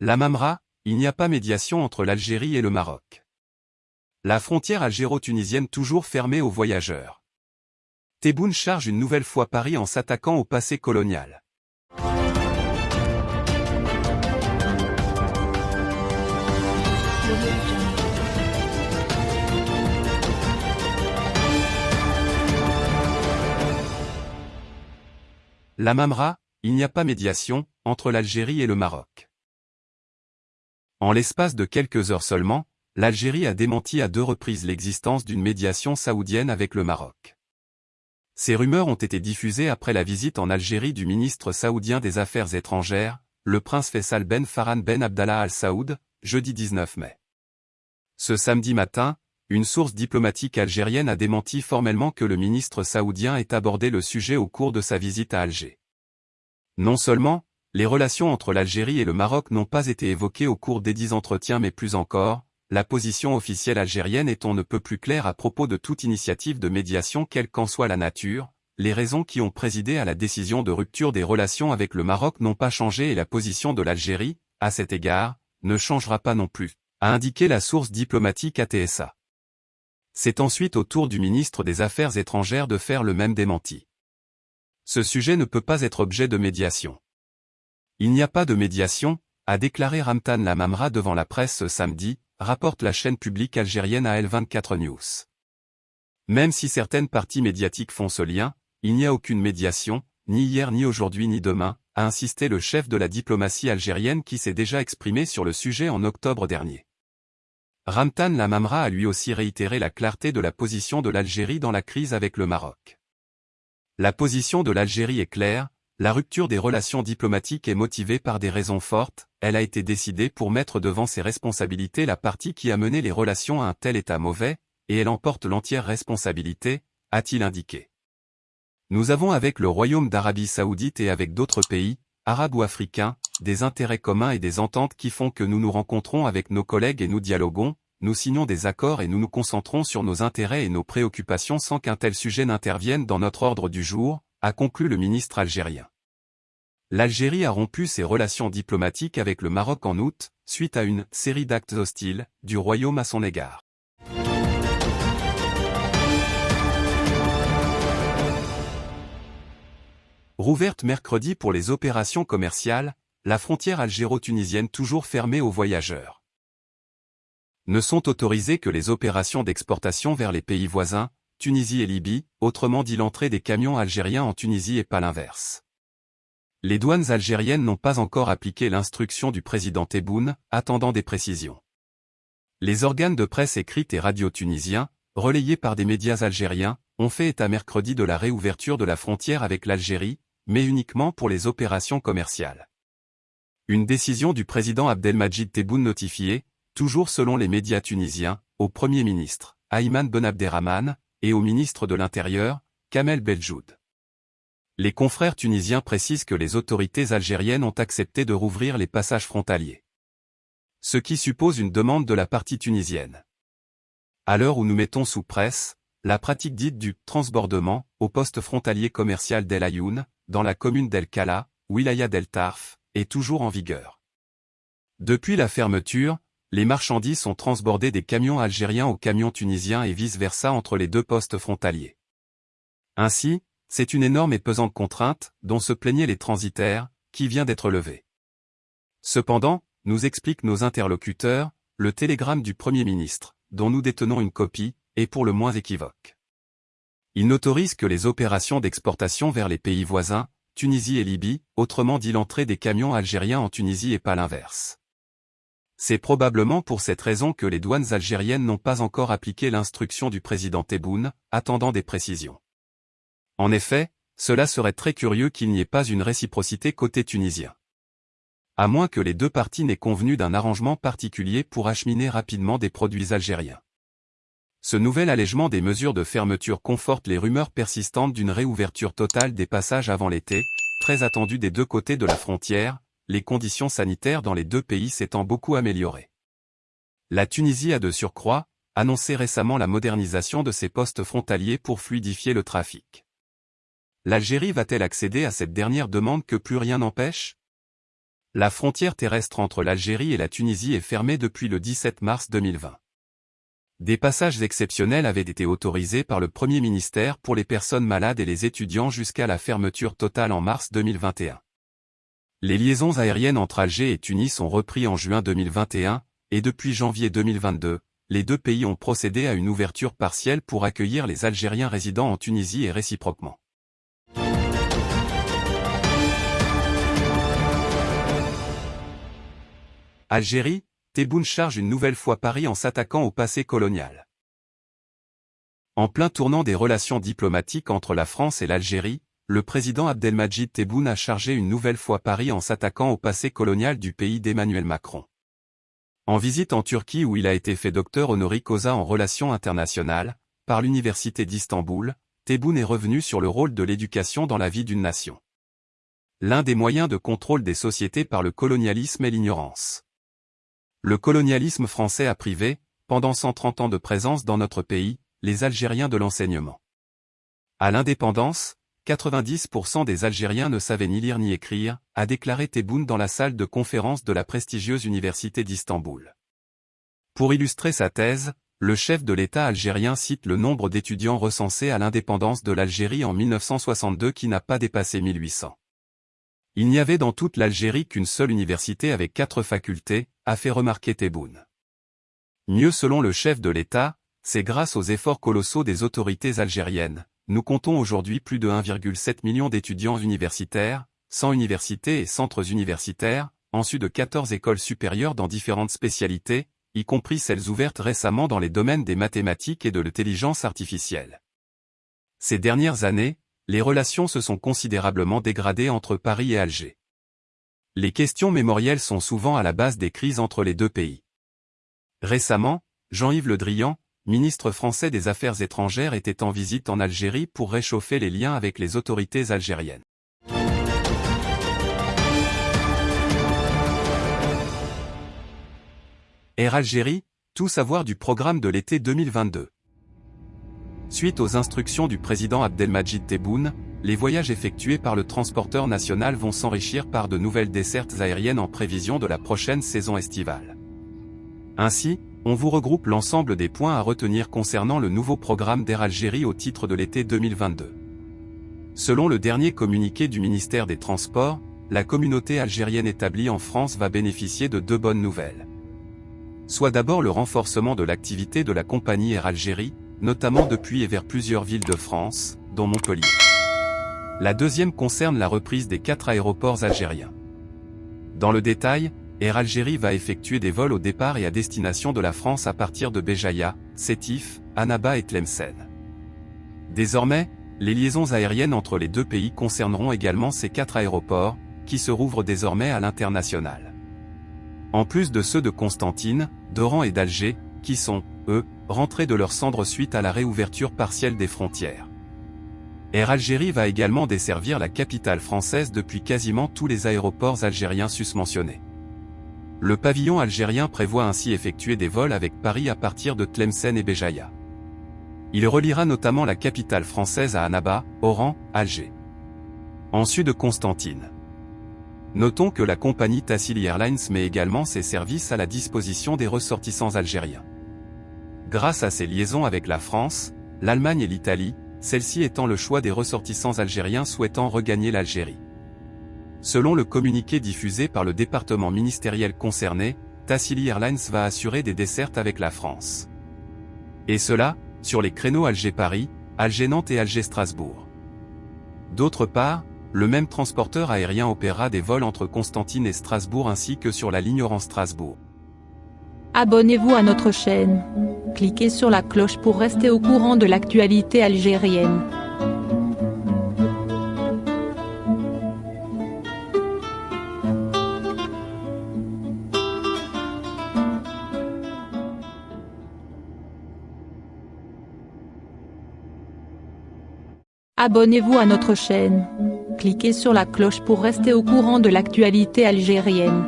La Mamra, il n'y a pas médiation entre l'Algérie et le Maroc. La frontière algéro-tunisienne toujours fermée aux voyageurs. Tebboune charge une nouvelle fois Paris en s'attaquant au passé colonial. La Mamra, il n'y a pas médiation, entre l'Algérie et le Maroc. En l'espace de quelques heures seulement, l'Algérie a démenti à deux reprises l'existence d'une médiation saoudienne avec le Maroc. Ces rumeurs ont été diffusées après la visite en Algérie du ministre saoudien des Affaires étrangères, le prince Faisal Ben Farhan Ben Abdallah Al Saoud, jeudi 19 mai. Ce samedi matin, une source diplomatique algérienne a démenti formellement que le ministre saoudien ait abordé le sujet au cours de sa visite à Alger. Non seulement, les relations entre l'Algérie et le Maroc n'ont pas été évoquées au cours des dix entretiens mais plus encore, la position officielle algérienne est on ne peut plus claire à propos de toute initiative de médiation quelle qu'en soit la nature, les raisons qui ont présidé à la décision de rupture des relations avec le Maroc n'ont pas changé et la position de l'Algérie, à cet égard, ne changera pas non plus a indiqué la source diplomatique ATSA. C'est ensuite au tour du ministre des Affaires étrangères de faire le même démenti. Ce sujet ne peut pas être objet de médiation. Il n'y a pas de médiation, a déclaré Ramtan Lamamra devant la presse ce samedi, rapporte la chaîne publique algérienne AL24 News. Même si certaines parties médiatiques font ce lien, il n'y a aucune médiation, ni hier ni aujourd'hui ni demain, a insisté le chef de la diplomatie algérienne qui s'est déjà exprimé sur le sujet en octobre dernier. Ramtan Lamamra a lui aussi réitéré la clarté de la position de l'Algérie dans la crise avec le Maroc. La position de l'Algérie est claire, la rupture des relations diplomatiques est motivée par des raisons fortes, elle a été décidée pour mettre devant ses responsabilités la partie qui a mené les relations à un tel état mauvais, et elle emporte l'entière responsabilité, a-t-il indiqué. Nous avons avec le Royaume d'Arabie Saoudite et avec d'autres pays, arabes ou africains, des intérêts communs et des ententes qui font que nous nous rencontrons avec nos collègues et nous dialoguons, nous signons des accords et nous nous concentrons sur nos intérêts et nos préoccupations sans qu'un tel sujet n'intervienne dans notre ordre du jour, a conclu le ministre algérien. L'Algérie a rompu ses relations diplomatiques avec le Maroc en août, suite à une série d'actes hostiles du Royaume à son égard. Rouverte mercredi pour les opérations commerciales, la frontière algéro-tunisienne toujours fermée aux voyageurs. Ne sont autorisées que les opérations d'exportation vers les pays voisins, Tunisie et Libye, autrement dit l'entrée des camions algériens en Tunisie et pas l'inverse. Les douanes algériennes n'ont pas encore appliqué l'instruction du président Tebboune, attendant des précisions. Les organes de presse écrite et radio tunisiens, relayés par des médias algériens, ont fait état mercredi de la réouverture de la frontière avec l'Algérie, mais uniquement pour les opérations commerciales. Une décision du président Abdelmajid Tebboune notifiée, toujours selon les médias tunisiens, au Premier ministre, Ayman Ben Abderrahman, et au ministre de l'Intérieur, Kamel Beljoud. Les confrères tunisiens précisent que les autorités algériennes ont accepté de rouvrir les passages frontaliers. Ce qui suppose une demande de la partie tunisienne. À l'heure où nous mettons sous presse, la pratique dite du transbordement au poste frontalier commercial d'El Ayoun, dans la commune d'El Kala, Wilaya d'El Tarf, est toujours en vigueur. Depuis la fermeture, les marchandises sont transbordées des camions algériens aux camions tunisiens et vice-versa entre les deux postes frontaliers. Ainsi, c'est une énorme et pesante contrainte, dont se plaignaient les transitaires, qui vient d'être levée. Cependant, nous expliquent nos interlocuteurs, le télégramme du Premier ministre, dont nous détenons une copie, est pour le moins équivoque. Il n'autorise que les opérations d'exportation vers les pays voisins, Tunisie et Libye, autrement dit l'entrée des camions algériens en Tunisie et pas l'inverse. C'est probablement pour cette raison que les douanes algériennes n'ont pas encore appliqué l'instruction du président Tebboune, attendant des précisions. En effet, cela serait très curieux qu'il n'y ait pas une réciprocité côté tunisien. À moins que les deux parties n'aient convenu d'un arrangement particulier pour acheminer rapidement des produits algériens. Ce nouvel allègement des mesures de fermeture conforte les rumeurs persistantes d'une réouverture totale des passages avant l'été, très attendue des deux côtés de la frontière, les conditions sanitaires dans les deux pays s'étant beaucoup améliorées. La Tunisie a de surcroît, annoncé récemment la modernisation de ses postes frontaliers pour fluidifier le trafic. L'Algérie va-t-elle accéder à cette dernière demande que plus rien n'empêche? La frontière terrestre entre l'Algérie et la Tunisie est fermée depuis le 17 mars 2020. Des passages exceptionnels avaient été autorisés par le Premier ministère pour les personnes malades et les étudiants jusqu'à la fermeture totale en mars 2021. Les liaisons aériennes entre Alger et Tunis ont repris en juin 2021, et depuis janvier 2022, les deux pays ont procédé à une ouverture partielle pour accueillir les Algériens résidant en Tunisie et réciproquement. Algérie, Tebboune charge une nouvelle fois Paris en s'attaquant au passé colonial. En plein tournant des relations diplomatiques entre la France et l'Algérie, le président Abdelmajid Tebboune a chargé une nouvelle fois Paris en s'attaquant au passé colonial du pays d'Emmanuel Macron. En visite en Turquie où il a été fait docteur honoris causa en relations internationales, par l'Université d'Istanbul, Tebboune est revenu sur le rôle de l'éducation dans la vie d'une nation. L'un des moyens de contrôle des sociétés par le colonialisme est l'ignorance. Le colonialisme français a privé, pendant 130 ans de présence dans notre pays, les Algériens de l'enseignement. À l'indépendance, 90% des Algériens ne savaient ni lire ni écrire, a déclaré Tebboune dans la salle de conférence de la prestigieuse Université d'Istanbul. Pour illustrer sa thèse, le chef de l'État algérien cite le nombre d'étudiants recensés à l'indépendance de l'Algérie en 1962 qui n'a pas dépassé 1800. Il n'y avait dans toute l'Algérie qu'une seule université avec quatre facultés, a fait remarquer Tebboune. Mieux selon le chef de l'État, c'est grâce aux efforts colossaux des autorités algériennes, nous comptons aujourd'hui plus de 1,7 million d'étudiants universitaires, 100 universités et centres universitaires, en de 14 écoles supérieures dans différentes spécialités, y compris celles ouvertes récemment dans les domaines des mathématiques et de l'intelligence artificielle. Ces dernières années, les relations se sont considérablement dégradées entre Paris et Alger. Les questions mémorielles sont souvent à la base des crises entre les deux pays. Récemment, Jean-Yves Le Drian, ministre français des Affaires étrangères était en visite en Algérie pour réchauffer les liens avec les autorités algériennes. Air Algérie, tout savoir du programme de l'été 2022. Suite aux instructions du président Abdelmajid Tebboune, les voyages effectués par le transporteur national vont s'enrichir par de nouvelles dessertes aériennes en prévision de la prochaine saison estivale. Ainsi, on vous regroupe l'ensemble des points à retenir concernant le nouveau programme d'Air Algérie au titre de l'été 2022. Selon le dernier communiqué du ministère des Transports, la communauté algérienne établie en France va bénéficier de deux bonnes nouvelles. Soit d'abord le renforcement de l'activité de la compagnie Air Algérie, notamment depuis et vers plusieurs villes de France, dont Montpellier. La deuxième concerne la reprise des quatre aéroports algériens. Dans le détail, Air Algérie va effectuer des vols au départ et à destination de la France à partir de Béjaïa, Sétif, Annaba et Tlemcen. Désormais, les liaisons aériennes entre les deux pays concerneront également ces quatre aéroports, qui se rouvrent désormais à l'international. En plus de ceux de Constantine, d'Oran et d'Alger, qui sont, eux, rentrés de leur cendre suite à la réouverture partielle des frontières. Air Algérie va également desservir la capitale française depuis quasiment tous les aéroports algériens susmentionnés. Le pavillon algérien prévoit ainsi effectuer des vols avec Paris à partir de Tlemcen et Béjaïa. Il reliera notamment la capitale française à Annaba, Oran, Alger. En sud de Constantine. Notons que la compagnie Tassili Airlines met également ses services à la disposition des ressortissants algériens. Grâce à ses liaisons avec la France, l'Allemagne et l'Italie, celle-ci étant le choix des ressortissants algériens souhaitant regagner l'Algérie. Selon le communiqué diffusé par le département ministériel concerné, Tassili Airlines va assurer des dessertes avec la France. Et cela, sur les créneaux Alger-Paris, Alger-Nantes et Alger-Strasbourg. D'autre part, le même transporteur aérien opérera des vols entre Constantine et Strasbourg ainsi que sur la ligne Oran-Strasbourg. Abonnez-vous à notre chaîne. Cliquez sur la cloche pour rester au courant de l'actualité algérienne. Abonnez-vous à notre chaîne. Cliquez sur la cloche pour rester au courant de l'actualité algérienne.